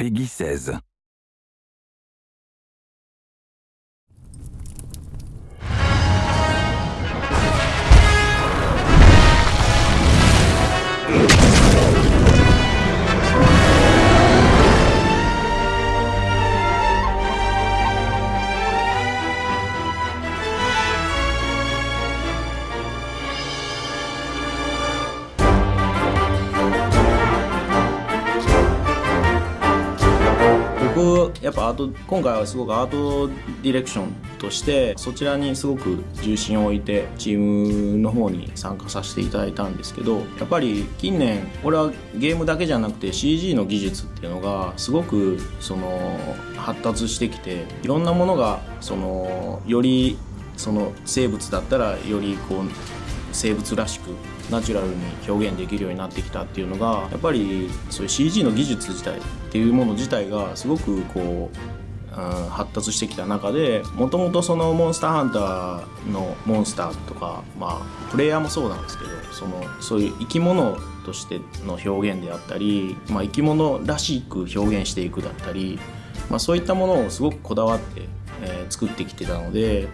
Peggy 16. やっぱアート今回はすごくアートディレクションとしてそちらにすごく重心を置いてチームの方に参加させていただいたんですけどやっぱり近年これはゲームだけじゃなくて CG の技術っていうのがすごくその発達してきていろんなものがそのよりその生物だったらよりこう生物らしくナチュラルに表現できるようになってきたっていうのがやっぱりそういう CG の技術自体っていうもの自体がすごくこう、うん、発達してきた中でもともとそのモンスターハンターのモンスターとかまあプレイヤーもそうなんですけどそのそういう生き物としての表現であったり、まあ、生き物らしく表現していくだったり、まあ、そういったものをすごくこだわって、えー作ってきてたので。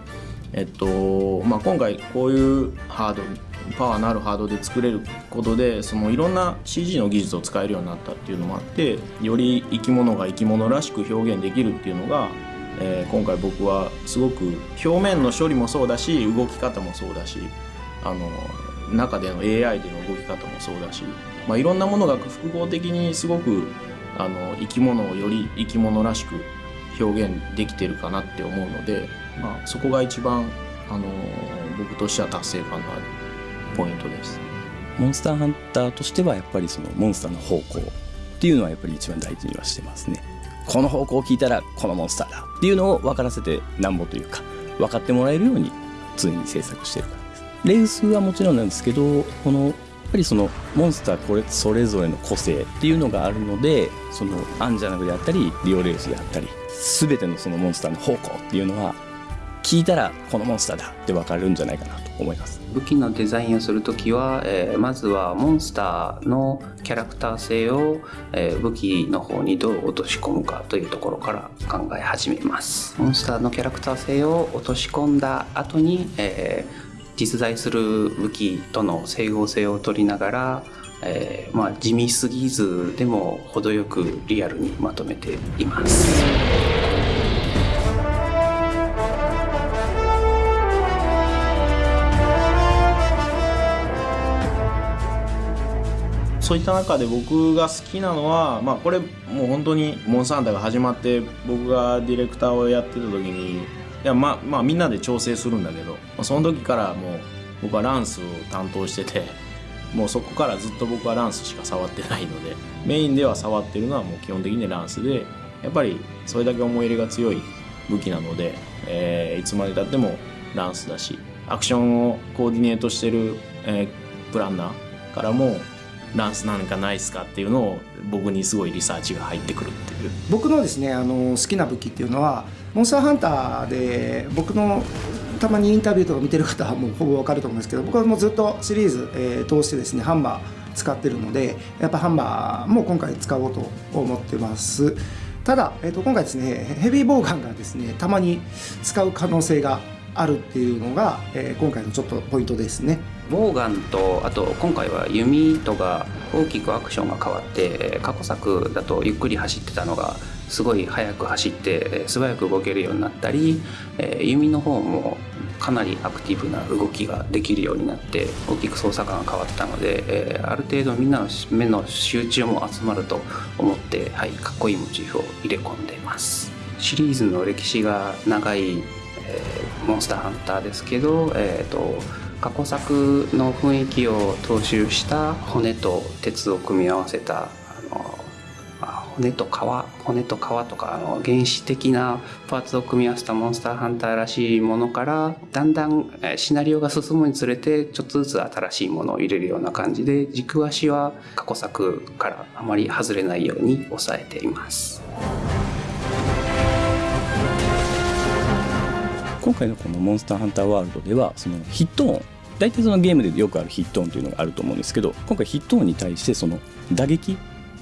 えっとまあ、今回こういうハードパワーのあるハードで作れることでそのいろんな CG の技術を使えるようになったっていうのもあってより生き物が生き物らしく表現できるっていうのが、えー今回僕はすごく表面の処理もそうだし動き方もそうだしあの中での AI での動き方もそうだし、まあ、いろんなものが複合的にすごくあの生き物をより生き物らしく表現できてるかなって思うので、まあ、そこが一番あの僕としては達成感のあるポイントです。モンスターハンターとしてはやっぱりそのモンスターの方向っていうのはやっぱり一番大事にはしてますね。この方向を聞いたらこのモンスターだ。っていうのを分からせてなんぼというか分かってもらえるように常に制作してるからです。レウスはもちろんなんですけどこのやっぱりそのモンスターこれそれぞれの個性っていうのがあるのでそのアンジャナグであったりリオレウスであったり全てのそのモンスターの方向っていうのは聞いたらこのモンスターだって分かるんじゃないかなと思います。武器のデザインをするときは、えーまずはモンスターのキャラクター性を、えー武器の方にどう落とし込むかというところから考え始めます。モンスターのキャラクター性を落とし込んだ後に、えー実在する武器との整合性を取りながら、えーまあ、地味すぎずでも程よくリアルにまとめています。そういった中で僕が好きなのは、まあ、これもう本当にモンスターハンターが始まって僕がディレクターをやってた時にいや、まあ、まあみんなで調整するんだけど、まあ、その時からもう僕はランスを担当しててもうそこからずっと僕はランスしか触ってないのでメインでは触ってるのはもう基本的にランスでやっぱりそれだけ思い入れが強い武器なので、えーいつまでたってもランスだしアクションをコーディネートしてる、えープランナーからもランスなんかないっすかっていうのを僕にすごいリサーチが入ってくるっていう。僕のですねあの好きな武器っていうのはモンスターハンターで僕のたまにインタビューとか見てる方はもうほぼわかると思うんですけど僕はもうずっとシリーズ、えー通してですねハンマー使ってるのでやっぱハンマーも今回使おうと思ってます。ただ、えー、と今回ですねヘビーボウガンがですねたまに使う可能性があるっていうのが、えー今回のちょっとポイントですね。ボウガンとあと今回は弓とが大きくアクションが変わって過去作だとゆっくり走ってたのがすごい速く走って素早く動けるようになったり弓の方もかなりアクティブな動きができるようになって大きく操作感が変わったのである程度みんなの目の集中も集まると思って、はい、かっこいいモチーフを入れ込んでいます。シリーズの歴史が長いえーモンスターハンターですけど、えー、と過去作の雰囲気を踏襲した骨と鉄を組み合わせた骨と皮骨と皮とかあの原始的なパーツを組み合わせたモンスターハンターらしいものからだんだんシナリオが進むにつれてちょっとずつ新しいものを入れるような感じで軸足は過去作からあまり外れないように抑えています。今回のこの「モンスターハンターワールド」ではそのヒット音大体そのゲームでよくあるヒット音というのがあると思うんですけど今回ヒット音に対してその打撃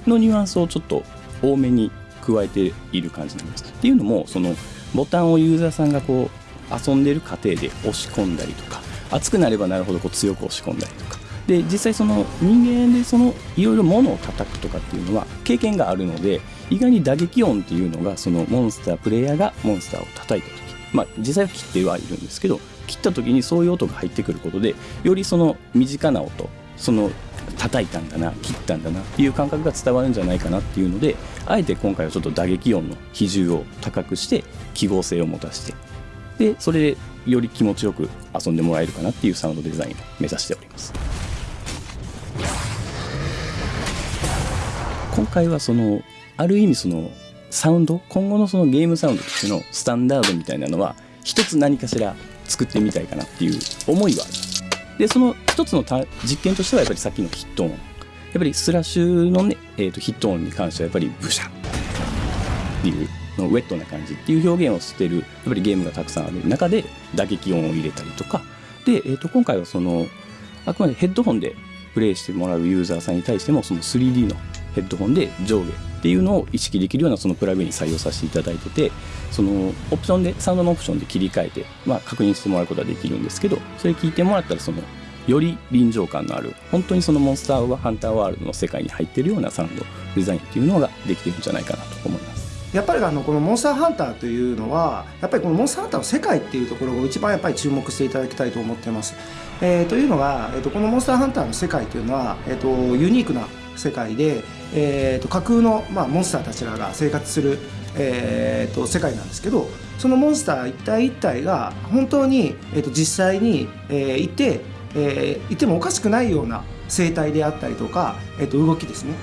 のニュアンスをちょっと多めに加えている感じになります。っていうのもそのボタンをユーザーさんがこう遊んでる過程で押し込んだりとか熱くなればなるほどこう強く押し込んだりとか。で実際その人間でそのいろいろ物を叩くとかっていうのは経験があるので意外に打撃音っていうのがそのモンスタープレイヤーがモンスターを叩いた時まあ実際は切ってはいるんですけど切った時にそういう音が入ってくることでよりその身近な音その叩いたんだな切ったんだなっていう感覚が伝わるんじゃないかなっていうのであえて今回はちょっと打撃音の比重を高くして記号性を持たせてでそれでより気持ちよく遊んでもらえるかなっていうサウンドデザインを目指しております。今回はそのある意味そのサウンド今後のそのゲームサウンドとしてのスタンダードみたいなのは一つ何かしら作ってみたいかなっていう思いはありますでその一つの実験としてはやっぱりさっきのヒット音。やっぱりスラッシュのね、えー、とヒット音に関してはやっぱりブシャっていうのウェットな感じっていう表現を捨てるやっぱりゲームがたくさんある中で打撃音を入れたりとか。で、えー、と今回はそのあくまでヘッドホンでプレイしてもらうユーザーさんに対してもその 3D のヘッドホンで上下っていうのを意識できるようなそのプラグイン採用させていただいててそのオプションでサウンドのオプションで切り替えて、まあ、確認してもらうことができるんですけどそれ聞いてもらったらそのより臨場感のある本当にそのモンスターハンターワールドの世界に入ってるようなサウンドデザインっていうのができてるんじゃないかなと思います。やっぱりあのこのモンスターハンターというのはやっぱりこのモンスターハンターの世界っていうところを一番やっぱり注目していただきたいと思っています。えー、というのが、えー、とこのモンスターハンターの世界というのは、えー、とユニークな世界で、えー、と架空の、まあ、モンスターたちらが生活する、えー、と世界なんですけどそのモンスター一体一体が本当に、えー、と実際に、えー、いて、えー、いてもおかしくないような生態であったりとか、えー、と動きですね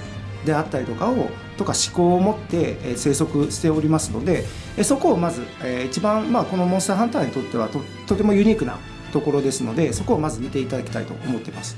であったりとかをとか思考を持って生息しておりますのでそこをまず一番、まあ、このモンスターハンターにとってはととてもユニークなところですのでそこをまず見ていただきたいと思っています。